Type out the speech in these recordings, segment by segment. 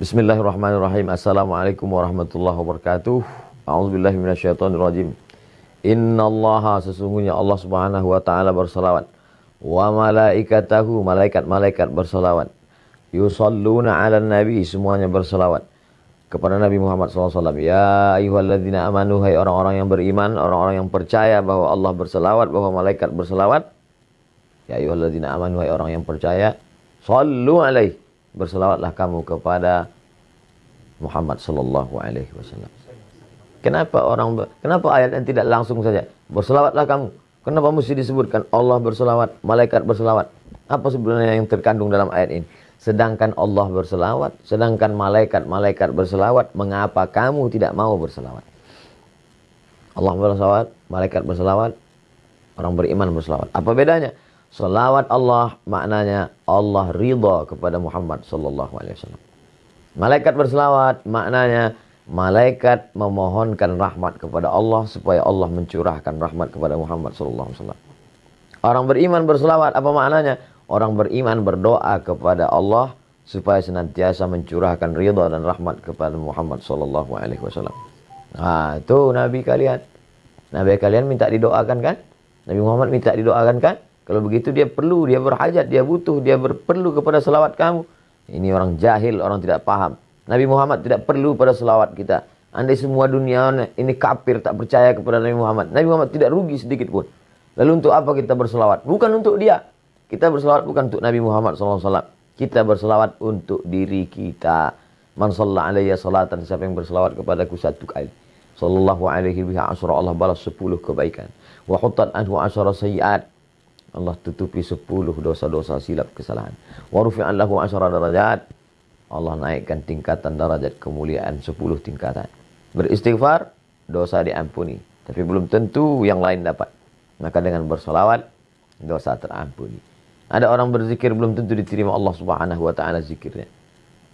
Bismillahirrahmanirrahim. Assalamualaikum warahmatullahi wabarakatuh. A'udzubillahi minasyaitonirrajim. Innallaha sesungguhnya Allah Subhanahu wa taala bersalawat wa malaikatahu malaikat-malaikat bersalawat. Yusalluna 'alan nabi semuanya bersalawat kepada Nabi Muhammad SAW. Ya ayyuhalladzina amanu hai orang-orang yang beriman, orang-orang yang percaya bahwa Allah bersalawat, bahwa malaikat bersalawat. Ya ayyuhalladzina amanu hai orang yang percaya, sallu alaihi berselawatlah kamu kepada Muhammad sallallahu alaihi wasallam. Kenapa orang kenapa ayat yang tidak langsung saja berselawatlah kamu? Kenapa mesti disebutkan Allah berselawat, malaikat berselawat? Apa sebenarnya yang terkandung dalam ayat ini? Sedangkan Allah berselawat, sedangkan malaikat-malaikat berselawat, mengapa kamu tidak mau berselawat? Allah berselawat, malaikat berselawat, orang beriman berselawat. Apa bedanya? Salawat Allah maknanya Allah ridha kepada Muhammad sallallahu alaihi wasallam. Malaikat berselawat maknanya malaikat memohonkan rahmat kepada Allah supaya Allah mencurahkan rahmat kepada Muhammad sallallahu alaihi wasallam. Orang beriman berselawat apa maknanya? Orang beriman berdoa kepada Allah supaya senantiasa mencurahkan ridha dan rahmat kepada Muhammad sallallahu alaihi wasallam. Nah, itu nabi kalian. Nabi kalian minta didoakan kan? Nabi Muhammad minta didoakan kan? Kalau begitu dia perlu, dia berhajat, dia butuh, dia perlu kepada selawat kamu. Ini orang jahil, orang tidak paham. Nabi Muhammad tidak perlu pada selawat kita. Andai semua dunia ini kafir tak percaya kepada Nabi Muhammad. Nabi Muhammad tidak rugi sedikit pun. Lalu untuk apa kita berselawat? Bukan untuk dia. Kita berselawat bukan untuk Nabi Muhammad SAW. Kita berselawat untuk diri kita. Man sallallahu alaihi salatan. Siapa yang berselawat kepadaku satu kali. Sallallahu alaihi asyara Allah balas sepuluh kebaikan. Wa anhu asyara sayiat. Allah tutupi sepuluh dosa-dosa silap kesalahan. Wa rufi'an lahu asyara darajat. Allah naikkan tingkatan darajat kemuliaan sepuluh tingkatan. Beristighfar, dosa diampuni. Tapi belum tentu yang lain dapat. Maka dengan bersolawat, dosa terampuni. Ada orang berzikir belum tentu diterima Allah subhanahu wa ta'ala zikirnya.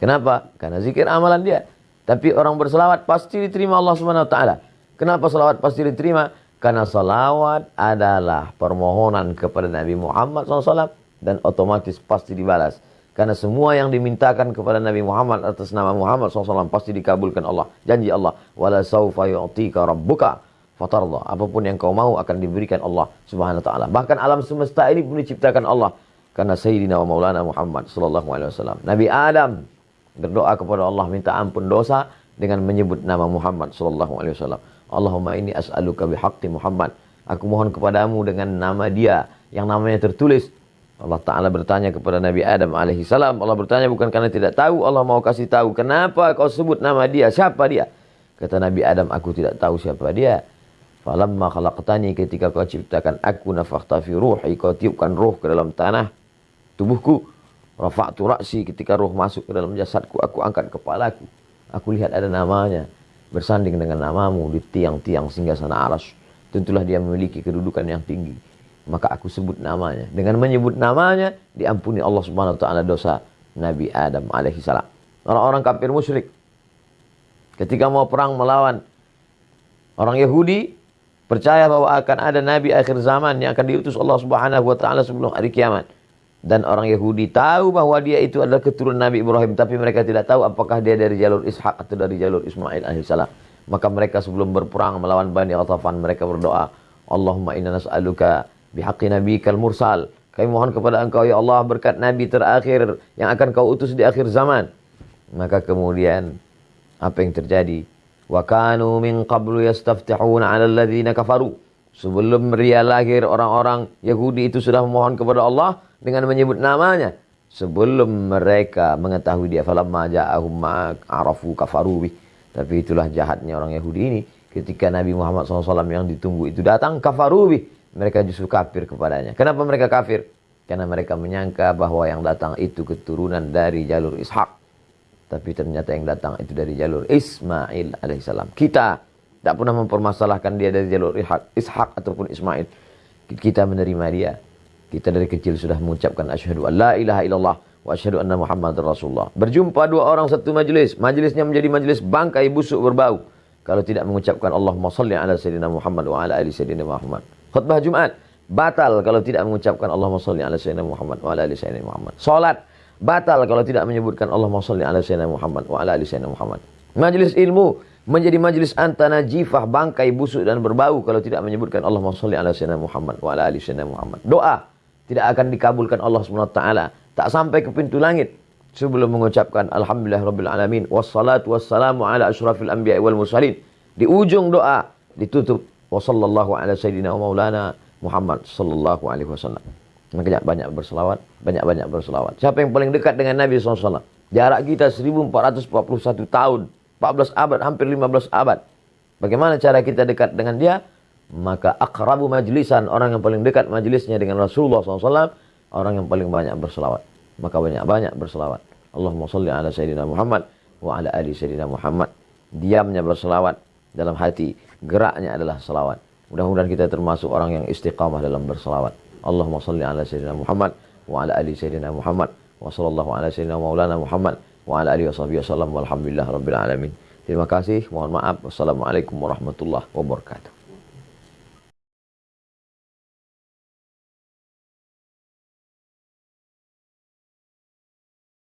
Kenapa? Karena zikir amalan dia. Tapi orang berselawat pasti diterima Allah subhanahu wa ta'ala. Kenapa selawat pasti diterima? Karena salawat adalah permohonan kepada Nabi Muhammad SAW dan otomatis pasti dibalas. Karena semua yang dimintakan kepada Nabi Muhammad atas nama Muhammad SAW pasti dikabulkan Allah. Janji Allah. Wala sawfa yu'tika rabbuka fatarda. Apa pun yang kau mau akan diberikan Allah subhanahu wa ta'ala. Bahkan alam semesta ini pun diciptakan Allah. Karena Sayyidina wa Maulana Muhammad sallallahu alaihi wasallam. Nabi Adam berdoa kepada Allah minta ampun dosa dengan menyebut nama Muhammad sallallahu alaihi wasallam. Allahumma ini as'aluka bihaqqi Muhammad. Aku mohon kepadamu dengan nama dia yang namanya tertulis. Allah Ta'ala bertanya kepada Nabi Adam alaihi salam. Allah bertanya bukan karena tidak tahu. Allah mau kasih tahu. Kenapa kau sebut nama dia? Siapa dia? Kata Nabi Adam, aku tidak tahu siapa dia. Falamma khalaqtani ketika kau ciptakan aku nafakhta fi ruhi. Kau tiupkan roh ke dalam tanah tubuhku. Rafa'tu ra'si ketika roh masuk ke dalam jasadku. Aku angkat kepalaku. Aku lihat ada namanya bersanding dengan namamu di tiang-tiang singgah sana aras. Tentulah dia memiliki kedudukan yang tinggi. Maka aku sebut namanya. Dengan menyebut namanya, diampuni Allah subhanahu wa ta'ala dosa Nabi Adam alaihi salam. Orang-orang kafir musyrik. Ketika mau perang melawan orang Yahudi, percaya bahwa akan ada Nabi akhir zaman yang akan diutus Allah subhanahu wa ta'ala sebelum hari kiamat. Dan orang Yahudi tahu bahwa dia itu adalah keturunan Nabi Ibrahim. Tapi mereka tidak tahu apakah dia dari jalur Ishak atau dari jalur Ismail alaihissalam. Maka mereka sebelum berperang melawan Bani Ghatafan. Mereka berdoa. Allahumma inna nas'aluka bihaqi nabikal mursal. Kami mohon kepada engkau ya Allah berkat Nabi terakhir yang akan kau utus di akhir zaman. Maka kemudian apa yang terjadi? Wa kanu min qablu yastaftihuna 'ala alladhina kafaru. Sebelum dia lahir orang-orang Yahudi itu sudah memohon kepada Allah dengan menyebut namanya sebelum mereka mengetahui dia falamma ja'ahum arafu kafaru. Tapi itulah jahatnya orang Yahudi ini. Ketika Nabi Muhammad SAW yang ditunggu itu datang kafaru. Mereka justru kafir kepadanya. Kenapa mereka kafir? Karena mereka menyangka bahwa yang datang itu keturunan dari jalur Ishak. Tapi ternyata yang datang itu dari jalur Ismail alaihissalam. Kita tak pernah mempermasalahkan dia dari jalur Ishak, Ishak ataupun Ismail. Kita menerima dia. Kita dari kecil sudah mengucapkan asyhadu an la ilaha illallah wa asyhadu anna muhammadar rasulullah. Berjumpa dua orang satu majlis, majlisnya menjadi majlis bangkai busuk berbau. Kalau tidak mengucapkan Allahumma salli ala sayyidina Muhammad wa ala ali sayyidina Muhammad. Khutbah Jumat batal kalau tidak mengucapkan Allahumma salli ala sayyidina Muhammad wa ala ali sayyidina Muhammad. Salat batal kalau tidak menyebutkan Allahumma sholli ala sayyidina Muhammad wa ala ali sayyidina Muhammad. Majelis ilmu menjadi majelis antana jifah, bangkai, busuk dan berbau kalau tidak menyebutkan Allahumma sholli ala sayyidina Muhammad wa ala ali sayyidina Muhammad. Doa tidak akan dikabulkan Allah taala, tak sampai ke pintu langit sebelum mengucapkan alhamdulillah rabbil alamin wassalatu wassalamu ala asyrafil anbiya wal mursalin. Di ujung doa ditutup wa sallallahu ala sayyidina wa maulana Muhammad sallallahu alaihi wasallam. Makanya banyak berselawat, banyak-banyak berselawat. Siapa yang paling dekat dengan Nabi SAW? Jarak kita 1441 tahun, 14 abad, hampir 15 abad. Bagaimana cara kita dekat dengan dia? Maka akrabu majlisan, orang yang paling dekat majlisnya dengan Rasulullah SAW, orang yang paling banyak berselawat. Maka banyak-banyak berselawat. Allahumma salli ala Sayyidina Muhammad wa ala ali Sayyidina Muhammad. Diamnya berselawat dalam hati, geraknya adalah selawat. Mudah-mudahan kita termasuk orang yang istiqamah dalam berselawat. Allahumma salli ala Sayyidina Muhammad wa ala ali Sayyidina Muhammad wa sallallahu ala Sayyidina Maulana Muhammad wa ala alihi wa sahbihi wasallam walhamdulillah rabbil alamin. Terima kasih, mohon maaf. Wassalamualaikum warahmatullahi wabarakatuh.